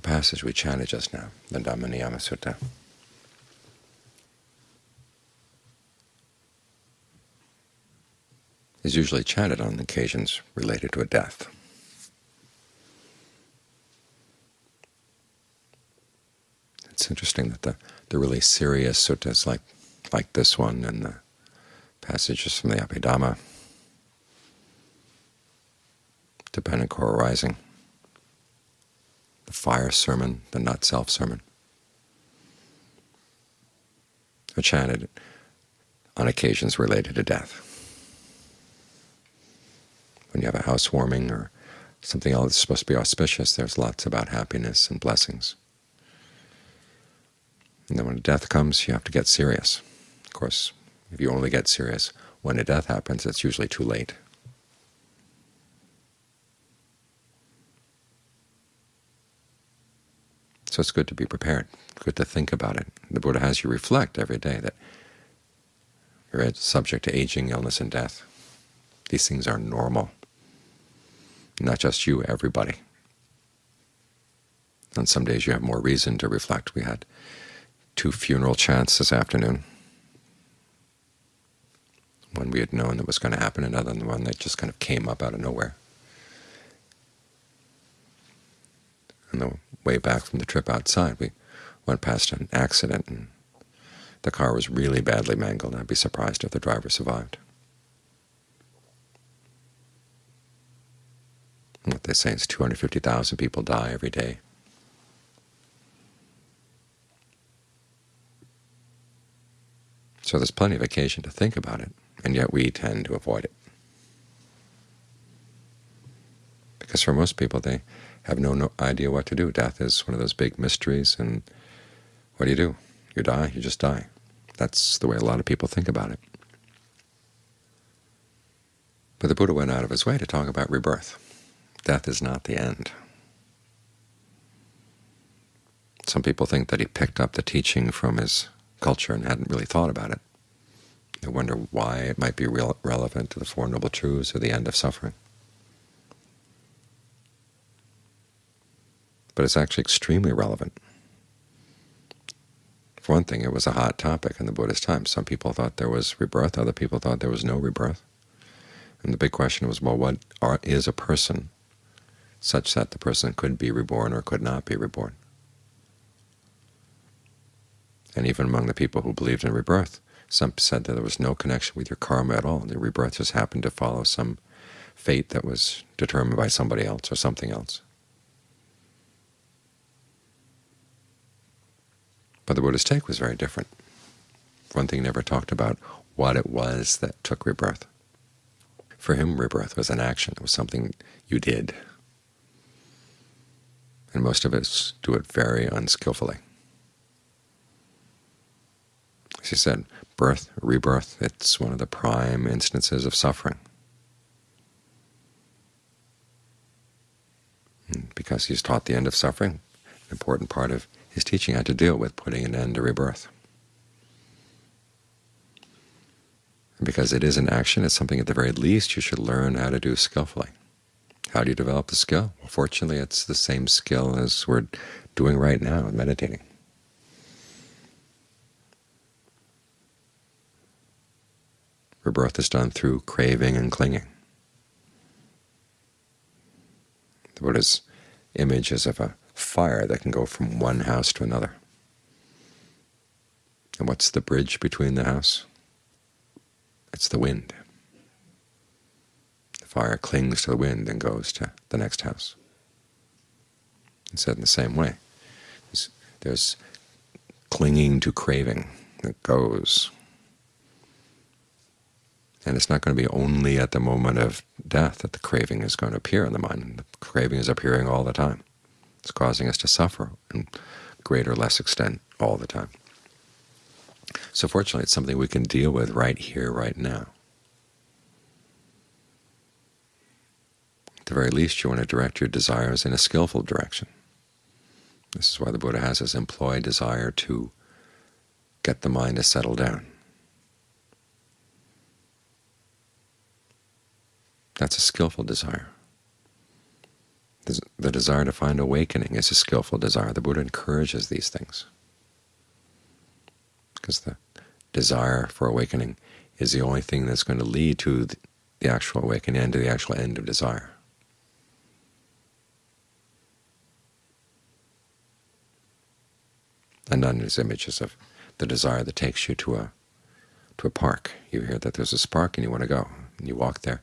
The passage we chanted just now, the Dhamma Sutta, is usually chanted on occasions related to a death. It's interesting that the, the really serious suttas like, like this one and the passages from the Abhidhamma, dependent co-arising, the fire sermon, the not-self sermon, are chanted on occasions related to death. When you have a housewarming or something else that's supposed to be auspicious, there's lots about happiness and blessings. And then when death comes, you have to get serious. Of course, if you only get serious when a death happens, it's usually too late. So it's good to be prepared, good to think about it. The Buddha has you reflect every day that you're subject to aging, illness, and death. These things are normal. Not just you, everybody. On some days you have more reason to reflect. We had two funeral chants this afternoon. One we had known that was going to happen, another one that just kind of came up out of nowhere. On the way back from the trip outside, we went past an accident, and the car was really badly mangled. I'd be surprised if the driver survived. what they say is 250,000 people die every day So there's plenty of occasion to think about it, and yet we tend to avoid it. Because for most people, they have no, no idea what to do. Death is one of those big mysteries, and what do you do? You die, you just die. That's the way a lot of people think about it. But the Buddha went out of his way to talk about rebirth. Death is not the end. Some people think that he picked up the teaching from his culture and hadn't really thought about it. They wonder why it might be relevant to the Four Noble Truths or the end of suffering. But it's actually extremely relevant. For one thing, it was a hot topic in the Buddhist time. Some people thought there was rebirth, other people thought there was no rebirth. And the big question was, well, what are, is a person such that the person could be reborn or could not be reborn? And even among the people who believed in rebirth, some said that there was no connection with your karma at all. The rebirth just happened to follow some fate that was determined by somebody else or something else. But the Buddha's take was very different. One thing, never talked about what it was that took rebirth. For him, rebirth was an action. It was something you did. And most of us do it very unskillfully. As he said, birth, rebirth, it's one of the prime instances of suffering. And because he's taught the end of suffering, an important part of his teaching had to deal with putting an end to rebirth. Because it is an action, it's something at the very least you should learn how to do skillfully. How do you develop the skill? Well, fortunately, it's the same skill as we're doing right now in meditating. Rebirth is done through craving and clinging. The Buddha's image is of a fire that can go from one house to another. And what's the bridge between the house? It's the wind. The fire clings to the wind and goes to the next house. It's said in the same way. There's, there's clinging to craving that goes and it's not going to be only at the moment of death that the craving is going to appear in the mind. The craving is appearing all the time. It's causing us to suffer in greater or less extent all the time. So fortunately, it's something we can deal with right here, right now. At the very least, you want to direct your desires in a skillful direction. This is why the Buddha has us employ desire to get the mind to settle down. That's a skillful desire. The desire to find awakening is a skillful desire. The Buddha encourages these things because the desire for awakening is the only thing that's going to lead to the actual awakening and to the actual end of desire. Ananda's images of the desire that takes you to a to a park. You hear that there's a park and you want to go, and you walk there.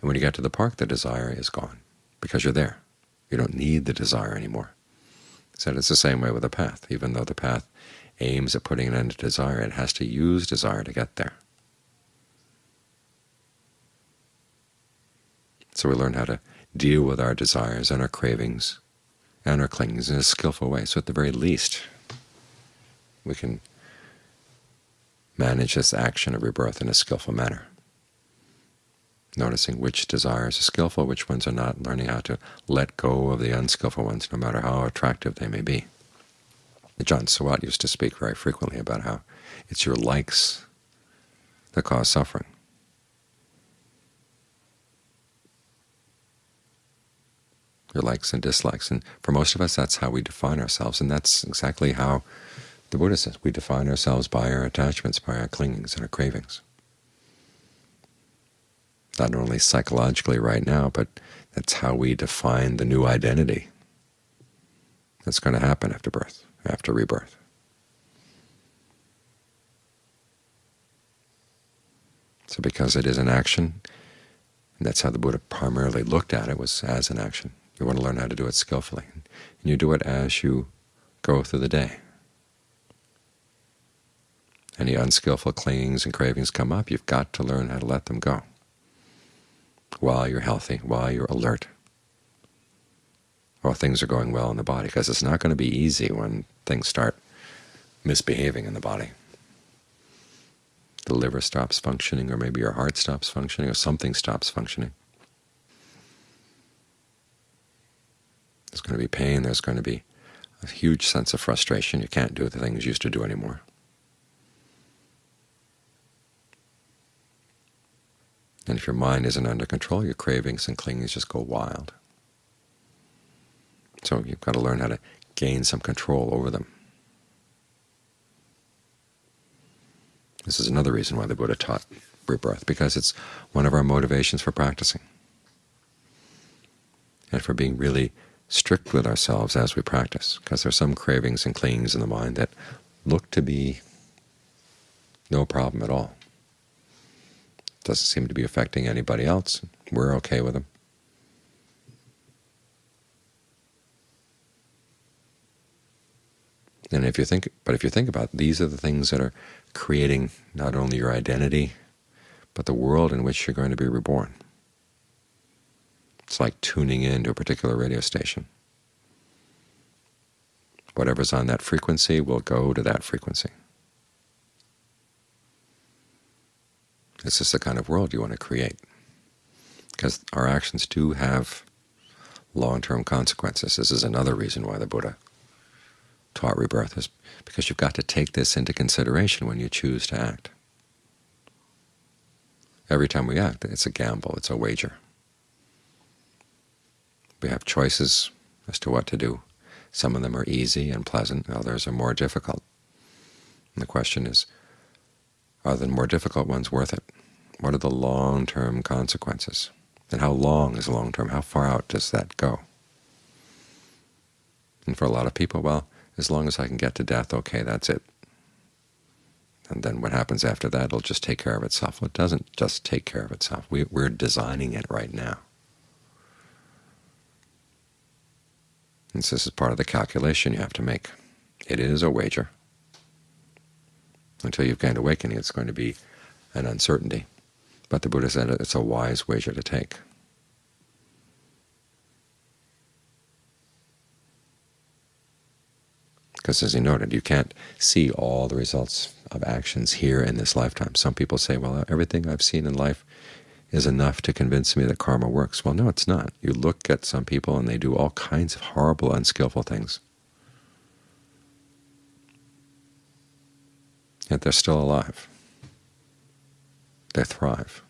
And when you get to the park, the desire is gone because you're there. You don't need the desire anymore. So it's the same way with the path. Even though the path aims at putting an end to desire, it has to use desire to get there. So we learn how to deal with our desires and our cravings and our clingings in a skillful way. So at the very least, we can manage this action of rebirth in a skillful manner, noticing which desires are skillful, which ones are not, learning how to let go of the unskillful ones, no matter how attractive they may be. Ajaan Suwat used to speak very frequently about how it's your likes that cause suffering. Your likes and dislikes. And for most of us, that's how we define ourselves, and that's exactly how the Buddha says we define ourselves by our attachments, by our clingings and our cravings. Not only psychologically right now, but that's how we define the new identity that's going to happen after birth, after rebirth. So because it is an action, and that's how the Buddha primarily looked at it, was as an action. You want to learn how to do it skillfully, and you do it as you go through the day any unskillful clingings and cravings come up, you've got to learn how to let them go while you're healthy, while you're alert, while things are going well in the body, because it's not going to be easy when things start misbehaving in the body. The liver stops functioning, or maybe your heart stops functioning, or something stops functioning. There's going to be pain, there's going to be a huge sense of frustration. You can't do the things you used to do anymore. And if your mind isn't under control, your cravings and clingings just go wild. So you've got to learn how to gain some control over them. This is another reason why the Buddha taught rebirth, because it's one of our motivations for practicing and for being really strict with ourselves as we practice, because there are some cravings and clingings in the mind that look to be no problem at all. Doesn't seem to be affecting anybody else. We're okay with them. And if you think, but if you think about it, these are the things that are creating not only your identity, but the world in which you're going to be reborn. It's like tuning in to a particular radio station. Whatever's on that frequency will go to that frequency. This is the kind of world you want to create, because our actions do have long-term consequences. This is another reason why the Buddha taught rebirth, is because you've got to take this into consideration when you choose to act. Every time we act, it's a gamble, it's a wager. We have choices as to what to do. Some of them are easy and pleasant, others are more difficult. And the question is, are the more difficult ones worth it? What are the long-term consequences? And how long is long-term? How far out does that go? And for a lot of people, well, as long as I can get to death, okay, that's it. And then what happens after that, it'll just take care of itself. Well, it doesn't just take care of itself. We, we're designing it right now. And so this is part of the calculation you have to make. It is a wager until you've gained awakening, it's going to be an uncertainty. But the Buddha said it's a wise wager to take. Because as he noted, you can't see all the results of actions here in this lifetime. Some people say, well, everything I've seen in life is enough to convince me that karma works. Well, no, it's not. You look at some people and they do all kinds of horrible, unskillful things. Yet they're still alive. They thrive.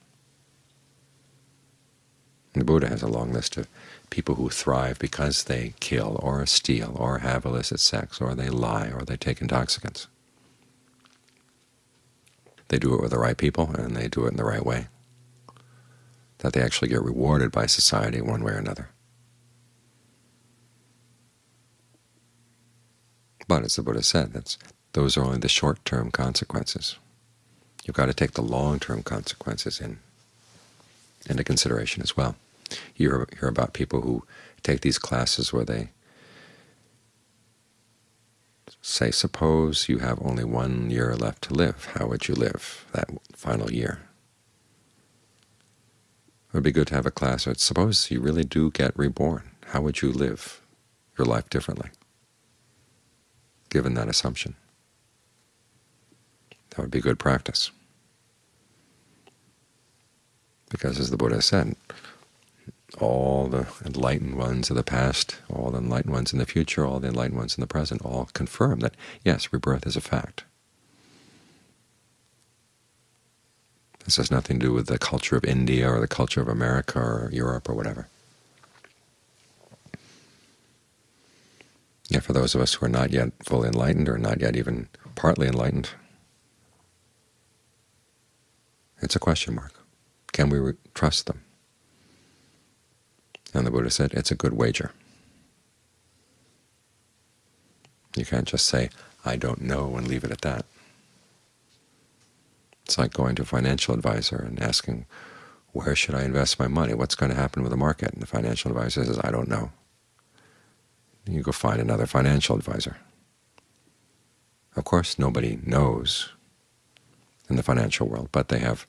And the Buddha has a long list of people who thrive because they kill or steal or have illicit sex or they lie or they take intoxicants. They do it with the right people and they do it in the right way, that they actually get rewarded by society one way or another. But as the Buddha said, that's, those are only the short-term consequences. You've got to take the long-term consequences in, into consideration as well. You hear, about people who take these classes where they say, suppose you have only one year left to live. How would you live that final year? It would be good to have a class where suppose you really do get reborn. How would you live your life differently, given that assumption? That would be good practice. Because as the Buddha said, all the enlightened ones of the past, all the enlightened ones in the future, all the enlightened ones in the present, all confirm that, yes, rebirth is a fact. This has nothing to do with the culture of India or the culture of America or Europe or whatever. Yet for those of us who are not yet fully enlightened or not yet even partly enlightened, it's a question mark. Can we trust them? And the Buddha said, it's a good wager. You can't just say, I don't know, and leave it at that. It's like going to a financial advisor and asking, where should I invest my money? What's going to happen with the market? And the financial advisor says, I don't know. You go find another financial advisor. Of course, nobody knows in the financial world, but they have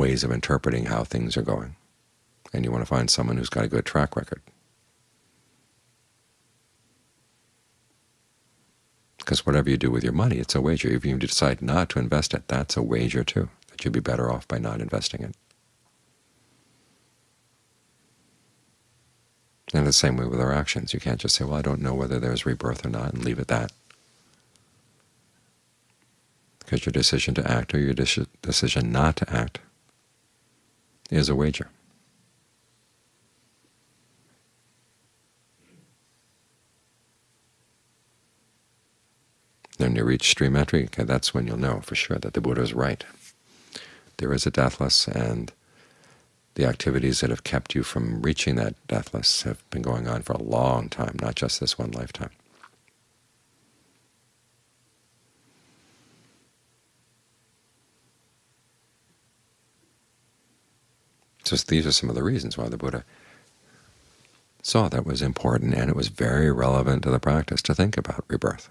ways of interpreting how things are going and you want to find someone who's got a good track record. Because whatever you do with your money, it's a wager. If you decide not to invest it, that's a wager too, that you'd be better off by not investing it. And the same way with our actions. You can't just say, well, I don't know whether there's rebirth or not, and leave it at that. Because your decision to act or your decision not to act is a wager. Then you reach stream entry, okay, that's when you'll know for sure that the Buddha is right. There is a deathless, and the activities that have kept you from reaching that deathless have been going on for a long time, not just this one lifetime. So these are some of the reasons why the Buddha saw that was important, and it was very relevant to the practice to think about rebirth.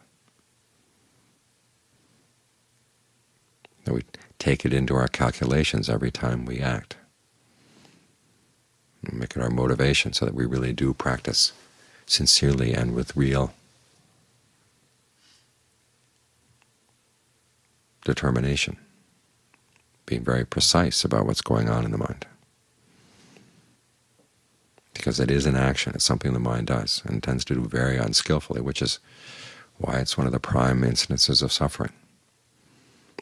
that we take it into our calculations every time we act. make it our motivation so that we really do practice sincerely and with real determination, being very precise about what's going on in the mind. Because it is an action, it's something the mind does, and tends to do very unskillfully, which is why it's one of the prime instances of suffering.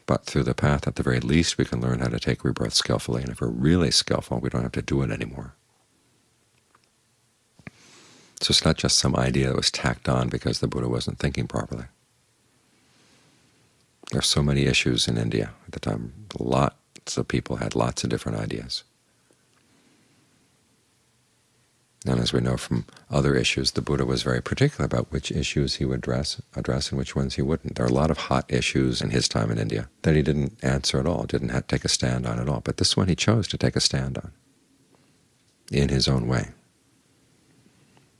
But through the path, at the very least, we can learn how to take rebirth skillfully, and if we're really skillful, we don't have to do it anymore. So it's not just some idea that was tacked on because the Buddha wasn't thinking properly. There are so many issues in India at the time. Lots of people had lots of different ideas. And as we know from other issues, the Buddha was very particular about which issues he would address, address and which ones he wouldn't. There are a lot of hot issues in his time in India that he didn't answer at all, didn't have to take a stand on at all. But this one he chose to take a stand on in his own way.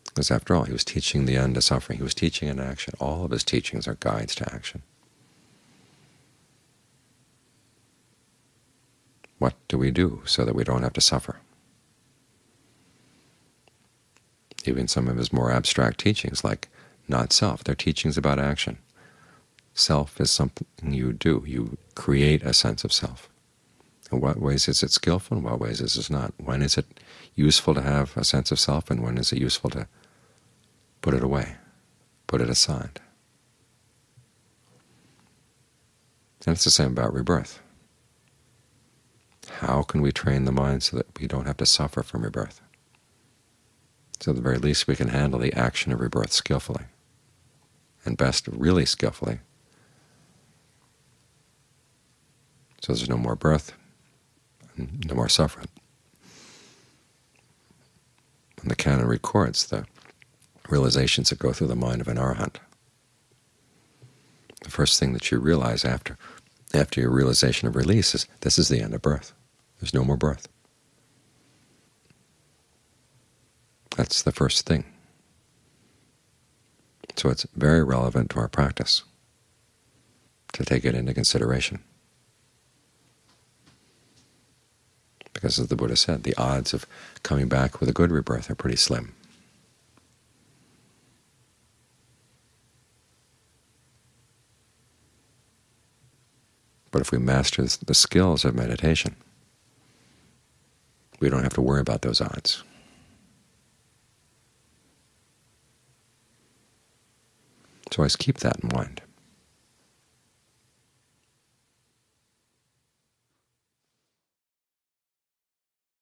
Because after all, he was teaching the end of suffering. He was teaching an action. All of his teachings are guides to action. What do we do so that we don't have to suffer? Even some of his more abstract teachings, like not self. They're teachings about action. Self is something you do. You create a sense of self. In what ways is it skillful? In what ways is it not? When is it useful to have a sense of self, and when is it useful to put it away, put it aside? And it's the same about rebirth. How can we train the mind so that we don't have to suffer from rebirth? So at the very least we can handle the action of rebirth skillfully, and best really skillfully, so there's no more birth, no more suffering. And the canon records the realizations that go through the mind of an arahant. The first thing that you realize after after your realization of release is this is the end of birth. There's no more birth. That's the first thing. So it's very relevant to our practice to take it into consideration. Because as the Buddha said, the odds of coming back with a good rebirth are pretty slim. But if we master the skills of meditation, we don't have to worry about those odds. So always keep that in mind.